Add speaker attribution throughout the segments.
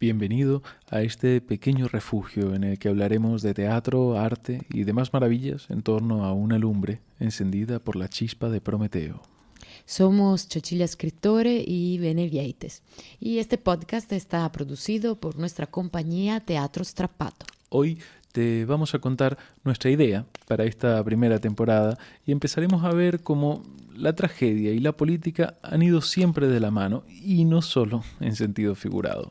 Speaker 1: Bienvenido a este pequeño refugio en el que hablaremos de teatro, arte y demás maravillas en torno a una lumbre encendida por la chispa de Prometeo.
Speaker 2: Somos Chochilla Escritore y Bene y este podcast está producido por nuestra compañía Teatro Strappato.
Speaker 1: Hoy te vamos a contar nuestra idea para esta primera temporada y empezaremos a ver cómo la tragedia y la política han ido siempre de la mano y no solo en sentido figurado.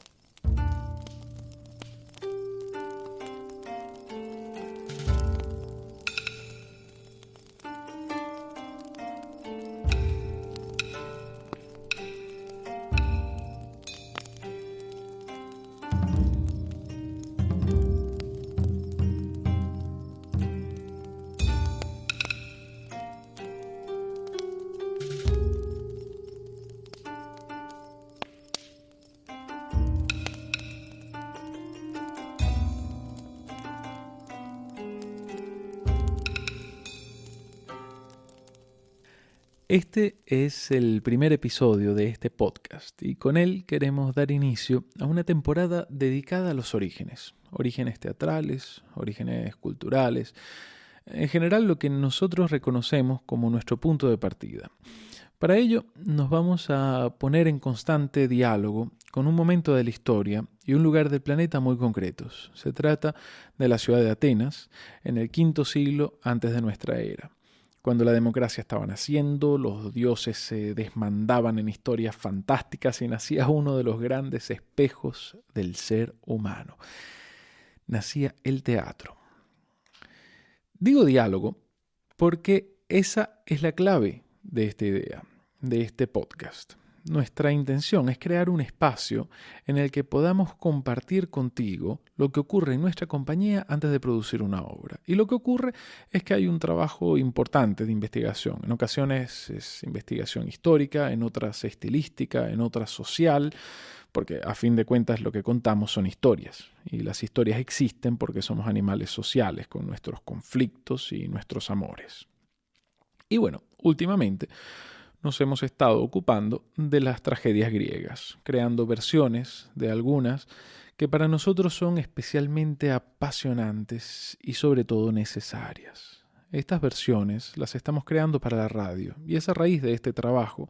Speaker 1: Este es el primer episodio de este podcast y con él queremos dar inicio a una temporada dedicada a los orígenes, orígenes teatrales, orígenes culturales, en general lo que nosotros reconocemos como nuestro punto de partida. Para ello nos vamos a poner en constante diálogo con un momento de la historia y un lugar del planeta muy concretos. Se trata de la ciudad de Atenas en el quinto siglo antes de nuestra era cuando la democracia estaba naciendo, los dioses se desmandaban en historias fantásticas y nacía uno de los grandes espejos del ser humano. Nacía el teatro. Digo diálogo porque esa es la clave de esta idea, de este podcast. Nuestra intención es crear un espacio en el que podamos compartir contigo lo que ocurre en nuestra compañía antes de producir una obra. Y lo que ocurre es que hay un trabajo importante de investigación. En ocasiones es investigación histórica, en otras estilística, en otras social, porque a fin de cuentas lo que contamos son historias. Y las historias existen porque somos animales sociales, con nuestros conflictos y nuestros amores. Y bueno, últimamente nos hemos estado ocupando de las tragedias griegas, creando versiones de algunas que para nosotros son especialmente apasionantes y sobre todo necesarias. Estas versiones las estamos creando para la radio y es a raíz de este trabajo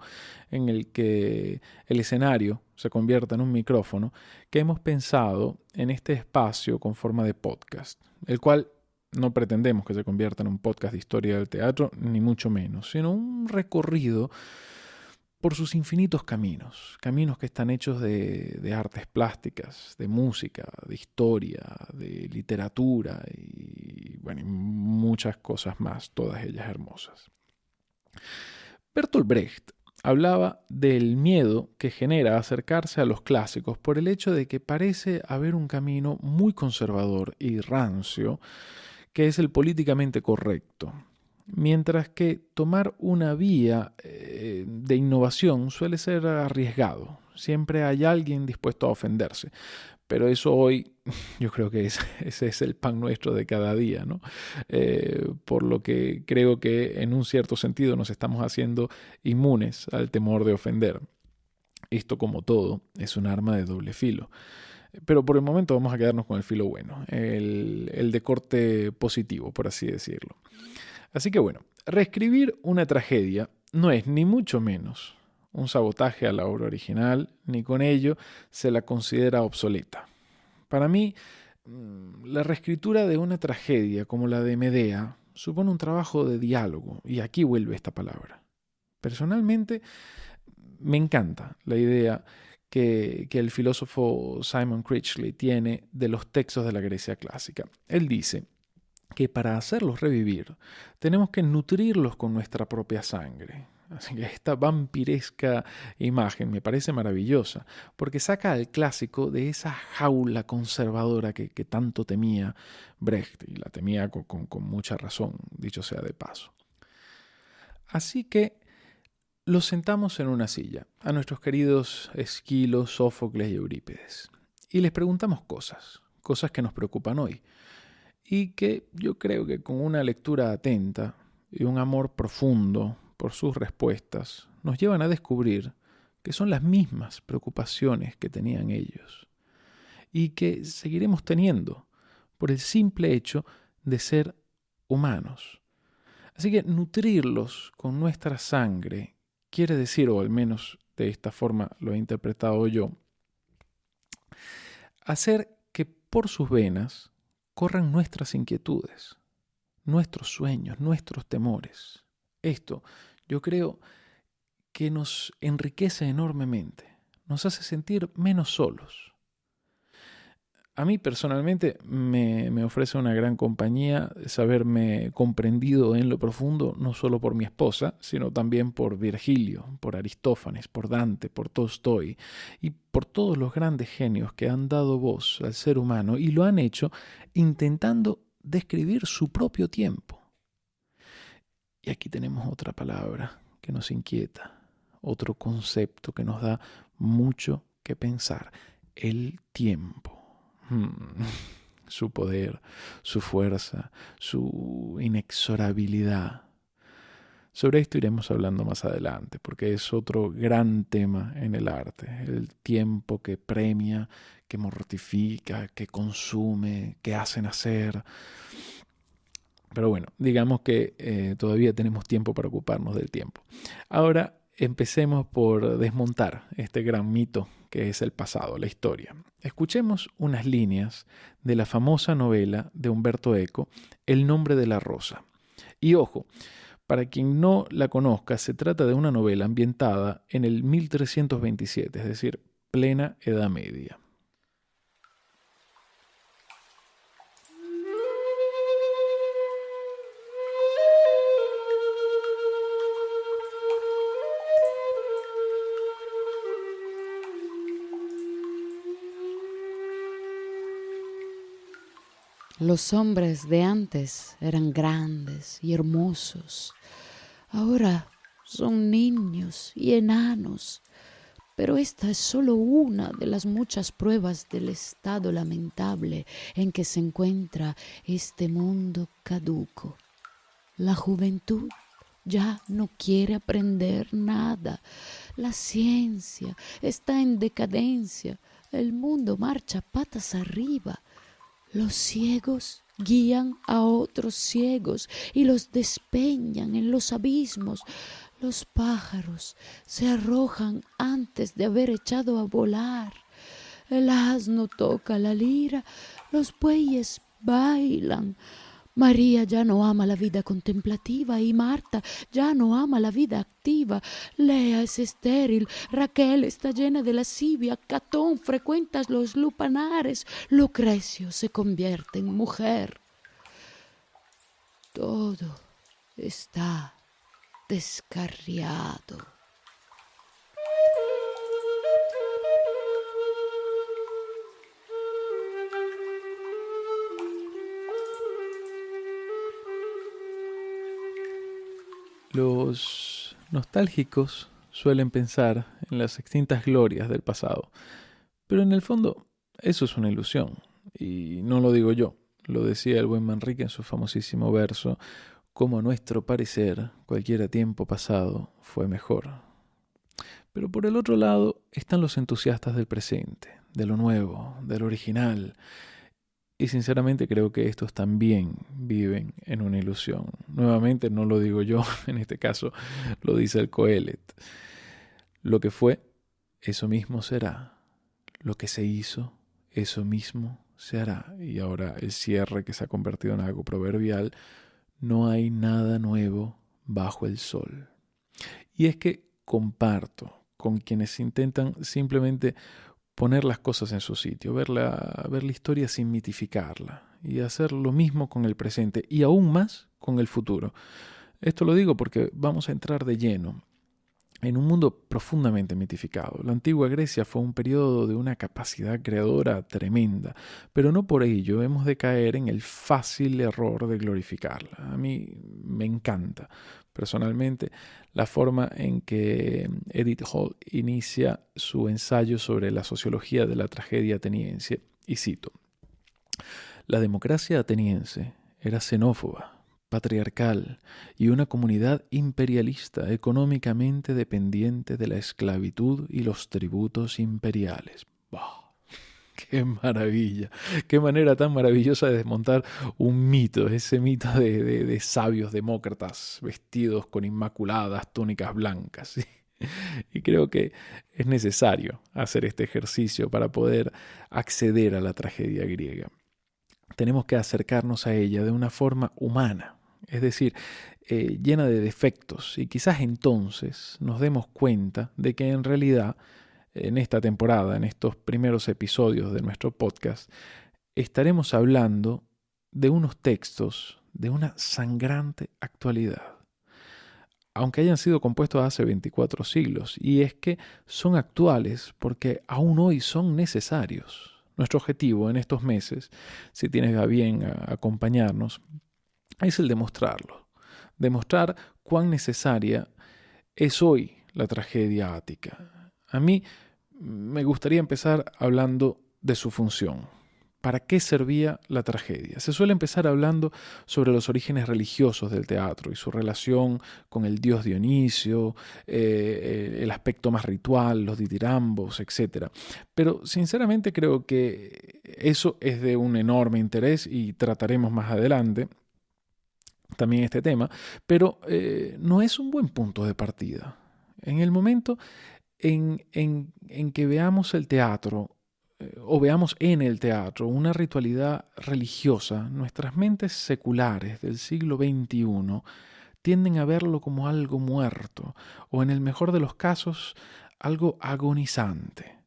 Speaker 1: en el que el escenario se convierta en un micrófono que hemos pensado en este espacio con forma de podcast, el cual no pretendemos que se convierta en un podcast de historia del teatro, ni mucho menos, sino un recorrido por sus infinitos caminos, caminos que están hechos de, artes plásticas, de música, de historia, de literatura y, bueno, y muchas cosas más, todas ellas hermosas. Bertolt Brecht hablaba del miedo que genera acercarse a los clásicos por el hecho de que parece haber un camino muy conservador y rancio que es el políticamente correcto. Mientras que tomar una vía eh, de innovación suele ser arriesgado. Siempre hay alguien dispuesto a ofenderse. Pero eso hoy yo creo que ese es el pan nuestro de cada día, ¿no? Eh, por lo que creo que en un cierto sentido nos estamos haciendo inmunes al temor de ofender. Esto como todo es un arma de doble filo. Pero por el momento vamos a quedarnos con el filo bueno, el, de corte positivo, por así decirlo. Así que bueno, reescribir una tragedia no es ni mucho menos un sabotaje a la obra original, ni con ello se la considera obsoleta. Para mí, mm, la reescritura de una tragedia como la de Medea supone un trabajo de diálogo, y aquí vuelve esta palabra. Personalmente, me encanta la idea que, el filósofo Simon Critchley tiene de los textos de la Grecia clásica. Él dice que para hacerlos revivir tenemos que nutrirlos con nuestra propia sangre. Así que esta vampiresca imagen me parece maravillosa, porque saca al clásico de esa jaula conservadora que, tanto temía Brecht, y la temía con mucha razón, dicho sea de paso. Así que los sentamos en una silla, a nuestros queridos Esquilo, Sófocles y Eurípides, y les preguntamos cosas, cosas que nos preocupan hoy, y que yo creo que con una lectura atenta y un amor profundo por sus respuestas, nos llevan a descubrir que son las mismas preocupaciones que tenían ellos. y que seguiremos teniendo por el simple hecho de ser humanos. Así que nutrirlos con nuestra sangre quiere decir, o al menos de esta forma lo he interpretado yo, hacer que por sus venas corran nuestras inquietudes, nuestros sueños, nuestros temores. Esto, yo creo que nos enriquece enormemente, nos hace sentir menos solos, a mí personalmente me, ofrece una gran compañía saberme comprendido en lo profundo, no solo por mi esposa, sino también por Virgilio, por Aristófanes, por Dante, por Tolstoy y por todos los grandes genios que han dado voz al ser humano y lo han hecho intentando describir su propio tiempo. Y aquí tenemos otra palabra que nos inquieta, otro concepto que nos da mucho que pensar, el tiempo. Hmm. su poder, su fuerza, su inexorabilidad. Sobre esto iremos hablando más adelante, porque es otro gran tema en el arte, el tiempo que premia, que mortifica, que consume, que hace nacer. Pero bueno, digamos que eh, todavía tenemos tiempo para ocuparnos del tiempo. Ahora empecemos por desmontar este gran mito que es el pasado, la historia. Escuchemos unas líneas de la famosa novela de Humberto Eco, El nombre de la rosa. Y ojo, para quien no la conozca, se trata de una novela ambientada en el 1327, es decir, plena Edad Media.
Speaker 2: Los hombres de antes eran grandes y hermosos. Ahora son niños y enanos. Pero esta es solo una de las muchas pruebas del estado lamentable en que se encuentra este mundo caduco. La juventud ya no quiere aprender nada. La ciencia está en decadencia. El mundo marcha patas arriba. Los ciegos guían a otros ciegos y los despeñan en los abismos. Los pájaros se arrojan antes de haber echado a volar. El asno toca la lira, los bueyes bailan. María ya no ama la vida contemplativa y Marta ya no ama la vida activa. Lea es estéril, Raquel está llena de lascivia, Catón frecuenta los lupanares, Lucrecio se convierte en mujer. Todo está descarriado.
Speaker 1: Los nostálgicos suelen pensar en las extintas glorias del pasado, pero en el fondo eso es una ilusión, y no lo digo yo, lo decía el buen Manrique en su famosísimo verso, como a nuestro parecer cualquier tiempo pasado fue mejor. Pero por el otro lado están los entusiastas del presente, de lo nuevo, de lo original, y sinceramente creo que estos también viven en una ilusión. Nuevamente no lo digo yo, en este caso lo dice el Coelet. Lo que fue, eso mismo será. Lo que se hizo, eso mismo se hará. Y ahora el cierre que se ha convertido en algo proverbial, no hay nada nuevo bajo el sol. Y es que comparto con quienes intentan simplemente poner las cosas en su sitio, ver la, ver la historia sin mitificarla y hacer lo mismo con el presente y aún más con el futuro. Esto lo digo porque vamos a entrar de lleno en un mundo profundamente mitificado. La antigua Grecia fue un periodo de una capacidad creadora tremenda, pero no por ello hemos de caer en el fácil error de glorificarla. A mí me encanta personalmente la forma en que Edith Hall inicia su ensayo sobre la sociología de la tragedia ateniense, y cito, La democracia ateniense era xenófoba, patriarcal y una comunidad imperialista económicamente dependiente de la esclavitud y los tributos imperiales. Qué maravilla, qué manera tan maravillosa de desmontar un mito, ese mito de, sabios demócratas vestidos con inmaculadas túnicas blancas. Y creo que es necesario hacer este ejercicio para poder acceder a la tragedia griega. Tenemos que acercarnos a ella de una forma humana, es decir, eh, llena de defectos, y quizás entonces nos demos cuenta de que en realidad en esta temporada, en estos primeros episodios de nuestro podcast, estaremos hablando de unos textos de una sangrante actualidad, aunque hayan sido compuestos hace 24 siglos, y es que son actuales porque aún hoy son necesarios. Nuestro objetivo en estos meses, si tienes a bien acompañarnos, es el demostrarlo, demostrar cuán necesaria es hoy la tragedia ática, a mí me gustaría empezar hablando de su función. ¿Para qué servía la tragedia? Se suele empezar hablando sobre los orígenes religiosos del teatro y su relación con el dios Dionisio, eh, el aspecto más ritual, los ditirambos, etc. Pero sinceramente creo que eso es de un enorme interés y trataremos más adelante también este tema, pero eh, no es un buen punto de partida. En el momento en, que veamos el teatro eh, o veamos en el teatro una ritualidad religiosa, nuestras mentes seculares del siglo XXI tienden a verlo como algo muerto o en el mejor de los casos algo agonizante.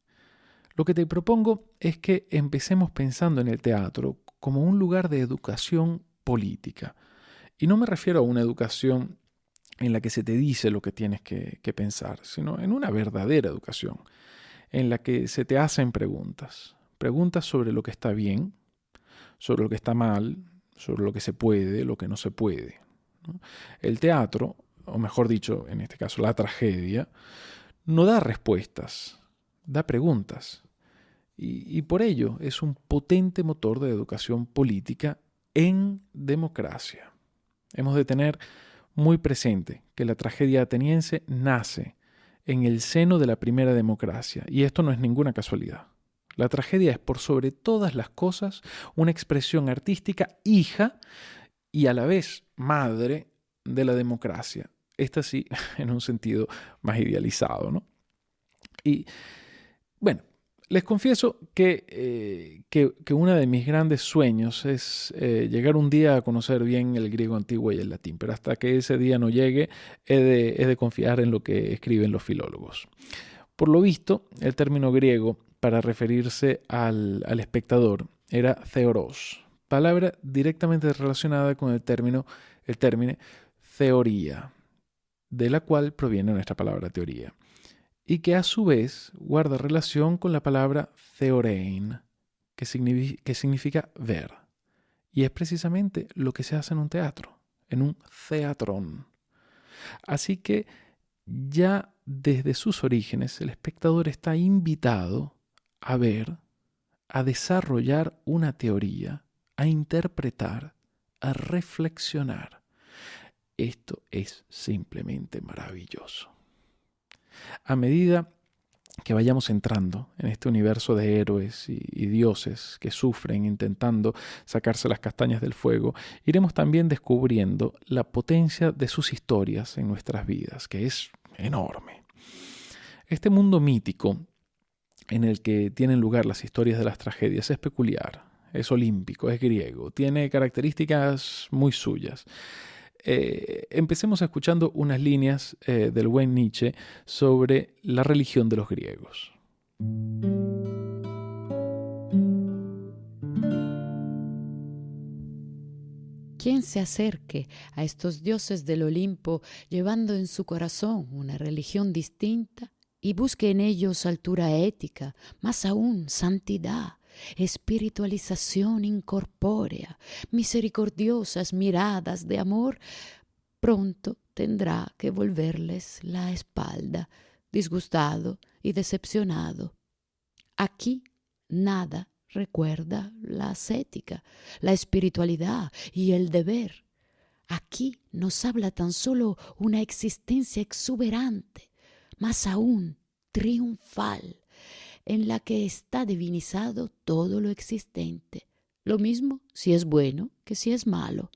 Speaker 1: Lo que te propongo es que empecemos pensando en el teatro como un lugar de educación política. Y no me refiero a una educación en la que se te dice lo que tienes que, pensar, sino en una verdadera educación, en la que se te hacen preguntas. Preguntas sobre lo que está bien, sobre lo que está mal, sobre lo que se puede, lo que no se puede. El teatro, o mejor dicho, en este caso la tragedia, no da respuestas, da preguntas. Y, por ello es un potente motor de educación política en democracia. Hemos de tener muy presente que la tragedia ateniense nace en el seno de la primera democracia, y esto no es ninguna casualidad. La tragedia es por sobre todas las cosas una expresión artística hija y a la vez madre de la democracia. Esta sí, en un sentido más idealizado, ¿no? Y bueno, les confieso eh, que, que, uno de mis grandes sueños es eh, llegar un día a conocer bien el griego antiguo y el latín, pero hasta que ese día no llegue he de, confiar en lo que escriben los filólogos. Por lo visto, el término griego para referirse al, espectador era theoros, palabra directamente relacionada con el término, el término teoría, de la cual proviene nuestra palabra teoría y que a su vez guarda relación con la palabra theorein, que, significa, ver. Y es precisamente lo que se hace en un teatro, en un teatrón. Así que ya desde sus orígenes el espectador está invitado a ver, a desarrollar una teoría, a interpretar, a reflexionar. Esto es simplemente maravilloso. A medida que vayamos entrando en este universo de héroes y, dioses que sufren intentando sacarse las castañas del fuego, iremos también descubriendo la potencia de sus historias en nuestras vidas, que es enorme. Este mundo mítico en el que tienen lugar las historias de las tragedias es peculiar, es olímpico, es griego, tiene características muy suyas. Eh, empecemos escuchando unas líneas eh, del buen Nietzsche sobre la religión de los griegos.
Speaker 2: Quien se acerque a estos dioses del Olimpo llevando en su corazón una religión distinta y busque en ellos altura ética, más aún santidad, espiritualización incorpórea, misericordiosas miradas de amor, pronto tendrá que volverles la espalda, disgustado y decepcionado. Aquí nada recuerda la ascética, la espiritualidad y el deber. Aquí nos habla tan solo una existencia exuberante, más aún triunfal, en la que está divinizado todo lo existente, lo mismo si es bueno que si es malo.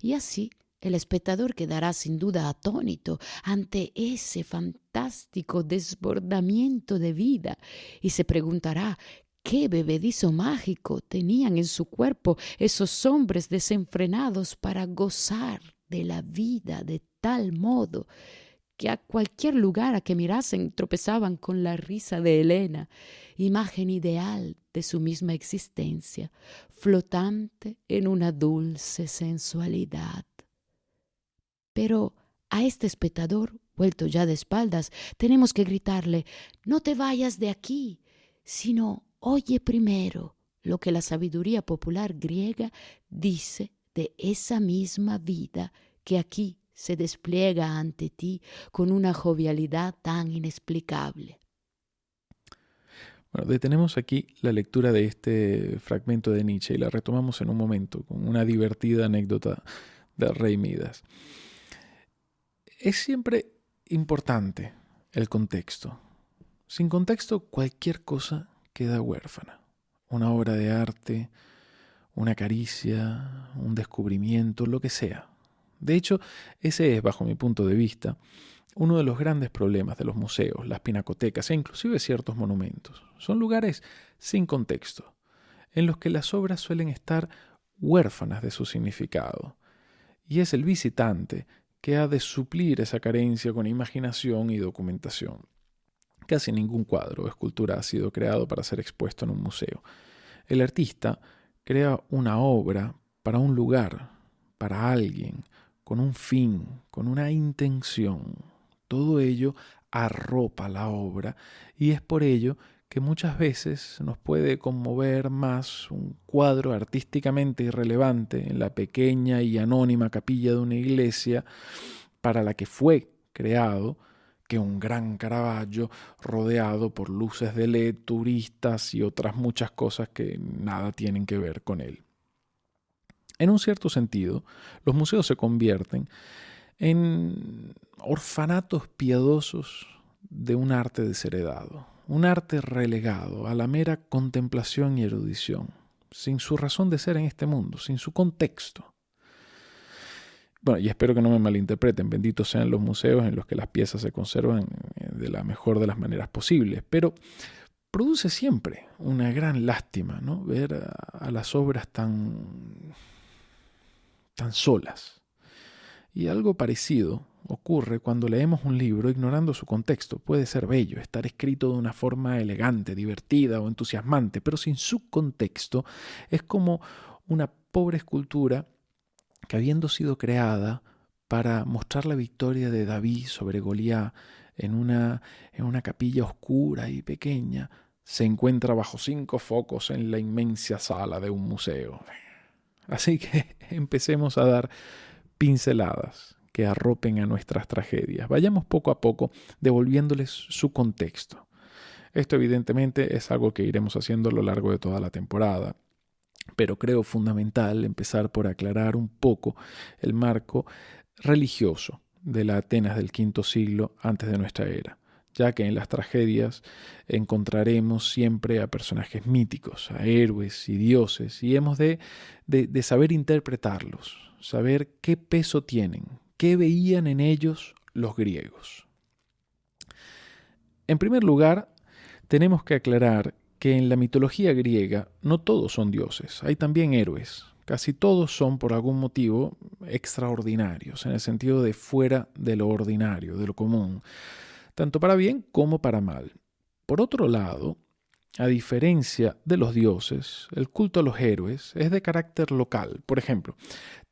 Speaker 2: Y así el espectador quedará sin duda atónito ante ese fantástico desbordamiento de vida y se preguntará qué bebedizo mágico tenían en su cuerpo esos hombres desenfrenados para gozar de la vida de tal modo que a cualquier lugar a que mirasen tropezaban con la risa de Helena, imagen ideal de su misma existencia, flotante en una dulce sensualidad. Pero a este espectador, vuelto ya de espaldas, tenemos que gritarle, no te vayas de aquí, sino oye primero lo que la sabiduría popular griega dice de esa misma vida que aquí se despliega ante ti con una jovialidad tan inexplicable.
Speaker 1: Bueno, detenemos aquí la lectura de este fragmento de Nietzsche y la retomamos en un momento con una divertida anécdota del rey Midas es siempre importante el contexto. Sin contexto, cualquier cosa queda huérfana. Una obra de arte, una caricia, un descubrimiento, lo que sea. De hecho, ese es, bajo mi punto de vista, uno de los grandes problemas de los museos, las pinacotecas e inclusive ciertos monumentos. Son lugares sin contexto, en los que las obras suelen estar huérfanas de su significado. Y es el visitante que ha de suplir esa carencia con imaginación y documentación. Casi ningún cuadro o escultura ha sido creado para ser expuesto en un museo. El artista crea una obra para un lugar, para alguien, con un fin, con una intención. Todo ello arropa la obra y es por ello que muchas veces nos puede conmover más un cuadro artísticamente irrelevante en la pequeña y anónima capilla de una iglesia para la que fue creado que un gran Caravaggio rodeado por luces de LED, turistas y otras muchas cosas que nada tienen que ver con él. En un cierto sentido, los museos se convierten en orfanatos piadosos de un arte desheredado, un arte relegado a la mera contemplación y erudición, sin su razón de ser en este mundo, sin su contexto. Bueno, y espero que no me malinterpreten, benditos sean los museos en los que las piezas se conservan eh, de la mejor de las maneras posibles, pero produce siempre una gran lástima ¿no? ver a, a las obras tan, tan solas. Y algo parecido ocurre cuando leemos un libro ignorando su contexto. Puede ser bello, estar escrito de una forma elegante, divertida o entusiasmante, pero sin su contexto es como una pobre escultura que habiendo sido creada para mostrar la victoria de David sobre Goliat en una, en una capilla oscura y pequeña, se encuentra bajo cinco focos en la inmensa sala de un museo. Así que empecemos a dar pinceladas que arropen a nuestras tragedias. Vayamos poco a poco devolviéndoles su contexto. Esto evidentemente es algo que iremos haciendo a lo largo de toda la temporada, pero creo fundamental empezar por aclarar un poco el marco religioso de la Atenas del quinto siglo antes de nuestra era ya que en las tragedias encontraremos siempre a personajes míticos, a héroes y dioses, y hemos de, de, saber interpretarlos, saber qué peso tienen, ¿Qué veían en ellos los griegos? En primer lugar, tenemos que aclarar que en la mitología griega no todos son dioses, hay también héroes. Casi todos son por algún motivo extraordinarios, en el sentido de fuera de lo ordinario, de lo común, tanto para bien como para mal. Por otro lado, a diferencia de los dioses, el culto a los héroes es de carácter local. Por ejemplo,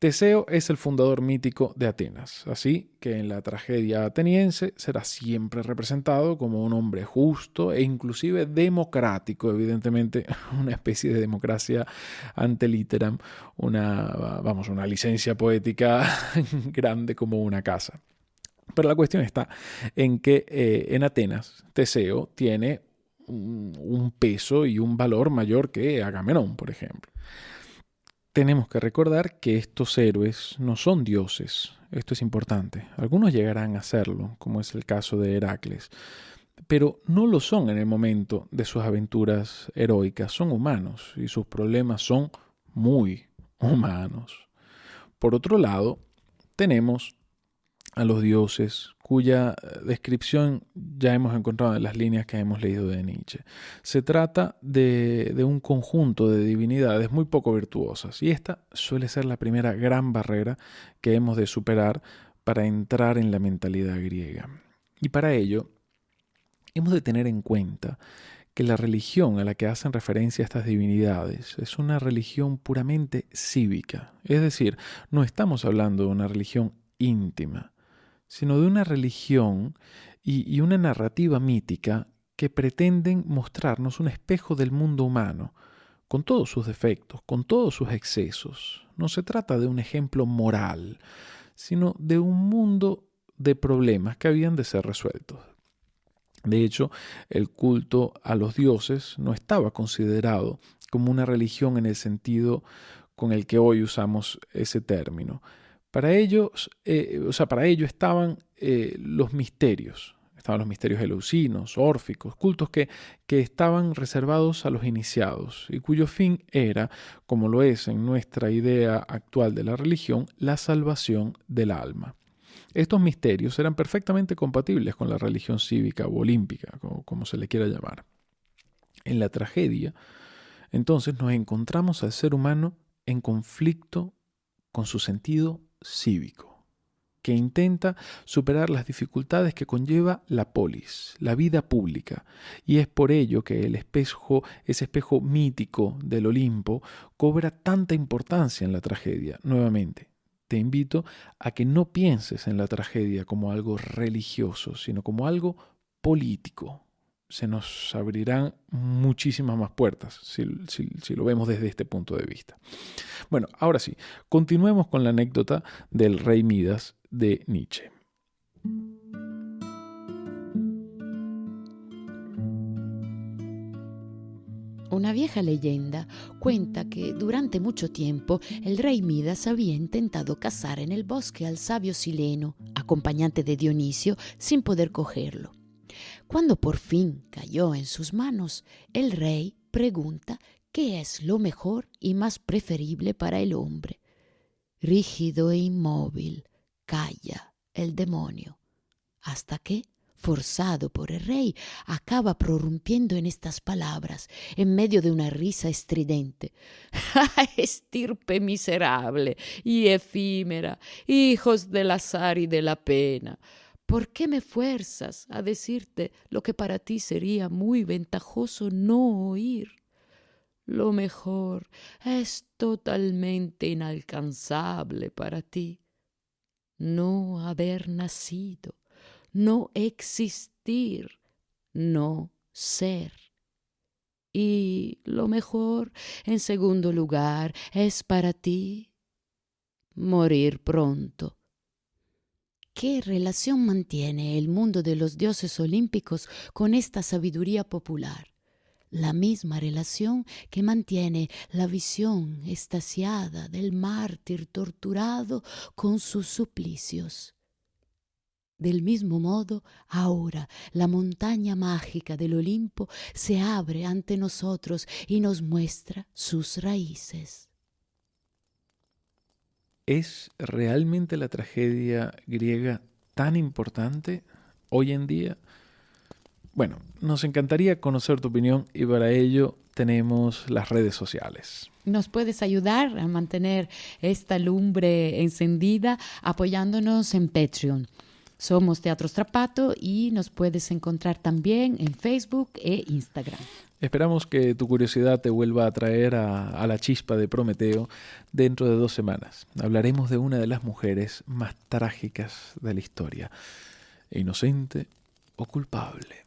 Speaker 1: Teseo es el fundador mítico de Atenas, así que en la tragedia ateniense será siempre representado como un hombre justo e inclusive democrático, evidentemente una especie de democracia ante literam, una, vamos, una licencia poética grande como una casa. Pero la cuestión está en que eh, en Atenas Teseo tiene un peso y un valor mayor que Agamenón, por ejemplo. Tenemos que recordar que estos héroes no son dioses. Esto es importante. Algunos llegarán a serlo, como es el caso de Heracles. pero no lo son en el momento de sus aventuras heroicas, son humanos y sus problemas son muy humanos. Por otro lado, tenemos a los dioses, cuya eh, descripción ya hemos encontrado en las líneas que hemos leído de Nietzsche. Se trata de, de, un conjunto de divinidades muy poco virtuosas, y esta suele ser la primera gran barrera que hemos de superar para entrar en la mentalidad griega. Y para ello, hemos de tener en cuenta que la religión a la que hacen referencia estas divinidades es una religión puramente cívica, es decir, no estamos hablando de una religión íntima, sino de una religión y, una narrativa mítica que pretenden mostrarnos un espejo del mundo humano, con todos sus defectos, con todos sus excesos. No se trata de un ejemplo moral, sino de un mundo de problemas que habían de ser resueltos. De hecho, el culto a los dioses no estaba considerado como una religión en el sentido con el que hoy usamos ese término. Para ellos, eh, o sea, para ello estaban eh, los misterios, estaban los misterios eleusinos, órficos, cultos que, que estaban reservados a los iniciados y cuyo fin era, como lo es en nuestra idea actual de la religión, la salvación del alma. Estos misterios eran perfectamente compatibles con la religión cívica o olímpica, como, como se le quiera llamar. En la tragedia, entonces nos encontramos al ser humano en conflicto con su sentido cívico, que intenta superar las dificultades que conlleva la polis, la vida pública, y es por ello que el espejo, ese espejo mítico del Olimpo, cobra tanta importancia en la tragedia. Nuevamente, te invito a que no pienses en la tragedia como algo religioso, sino como algo político, se nos abrirán muchísimas más puertas si, lo vemos desde este punto de vista. Bueno, ahora sí, continuemos con la anécdota del rey Midas de Nietzsche.
Speaker 2: Una vieja leyenda cuenta que durante mucho tiempo el rey Midas había intentado cazar en el bosque al sabio Sileno, acompañante de Dionisio, sin poder cogerlo. Cuando por fin cayó en sus manos, el rey pregunta qué es lo mejor y más preferible para el hombre. Rígido e inmóvil, calla el demonio, hasta que, forzado por el rey, acaba prorrumpiendo en estas palabras, en medio de una risa estridente. Estirpe miserable y efímera, hijos del azar y de la pena. ¿Por qué me fuerzas a decirte lo que para ti sería muy ventajoso no oír? Lo mejor es totalmente inalcanzable para ti. No haber nacido, no existir, no ser. Y lo mejor, en segundo lugar, es para ti morir pronto ¿Qué relación mantiene el mundo de los dioses olímpicos con esta sabiduría popular? La misma relación que mantiene la visión estasiada del mártir torturado con sus suplicios. Del mismo modo, ahora la montaña mágica del Olimpo se abre ante nosotros y nos muestra sus raíces.
Speaker 1: ¿Es realmente la tragedia griega tan importante hoy en día? Bueno, nos encantaría conocer tu opinión y para ello tenemos las redes sociales.
Speaker 2: Nos puedes ayudar a mantener esta lumbre encendida apoyándonos en Patreon. Somos Teatro Strapato y nos puedes encontrar también en Facebook e Instagram.
Speaker 1: Esperamos que tu curiosidad te vuelva a traer a, la chispa de Prometeo dentro de dos semanas. Hablaremos de una de las mujeres más trágicas de la historia. Inocente o culpable.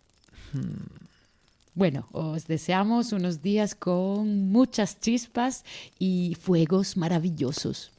Speaker 2: Hmm. Bueno, os deseamos unos días con muchas chispas y fuegos maravillosos.